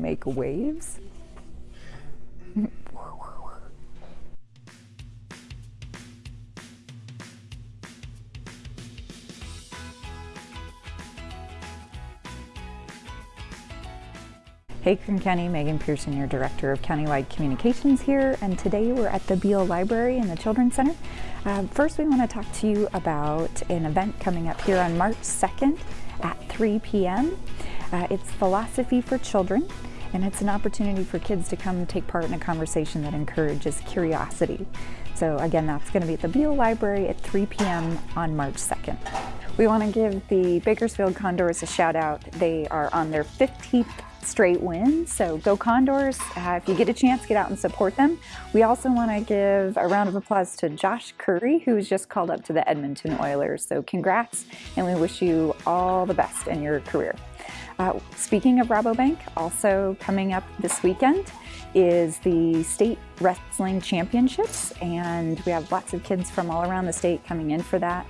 make waves. Hey Kern County, Megan Pearson, your Director of Countywide Communications here, and today we're at the Beale Library in the Children's Center. Uh, first, we want to talk to you about an event coming up here on March 2nd at 3 p.m. Uh, it's Philosophy for Children, and it's an opportunity for kids to come take part in a conversation that encourages curiosity. So again, that's going to be at the Beale Library at 3 p.m. on March 2nd. We want to give the Bakersfield Condors a shout out. They are on their 15th straight win. So go Condors. Uh, if you get a chance, get out and support them. We also want to give a round of applause to Josh Currie, who was just called up to the Edmonton Oilers. So congrats, and we wish you all the best in your career. Uh, speaking of Rabobank, also coming up this weekend is the State Wrestling Championships, and we have lots of kids from all around the state coming in for that.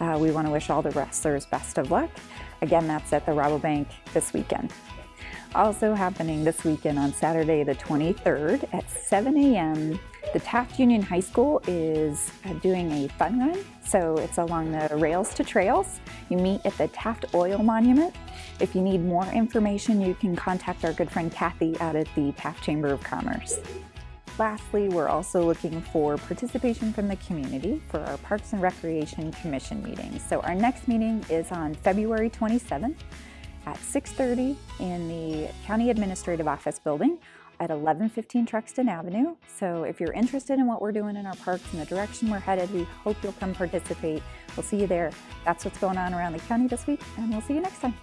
Uh, we want to wish all the wrestlers best of luck. Again, that's at the Rabobank this weekend. Also happening this weekend on Saturday the 23rd at 7 a.m. The Taft Union High School is uh, doing a fun run. So it's along the Rails to Trails. You meet at the Taft Oil Monument. If you need more information, you can contact our good friend Kathy out at the Taft Chamber of Commerce. Lastly, we're also looking for participation from the community for our Parks and Recreation Commission meetings. So our next meeting is on February 27th at 6.30 in the County Administrative Office building at 1115 Truxtun Avenue. So if you're interested in what we're doing in our parks and the direction we're headed, we hope you'll come participate. We'll see you there. That's what's going on around the county this week, and we'll see you next time.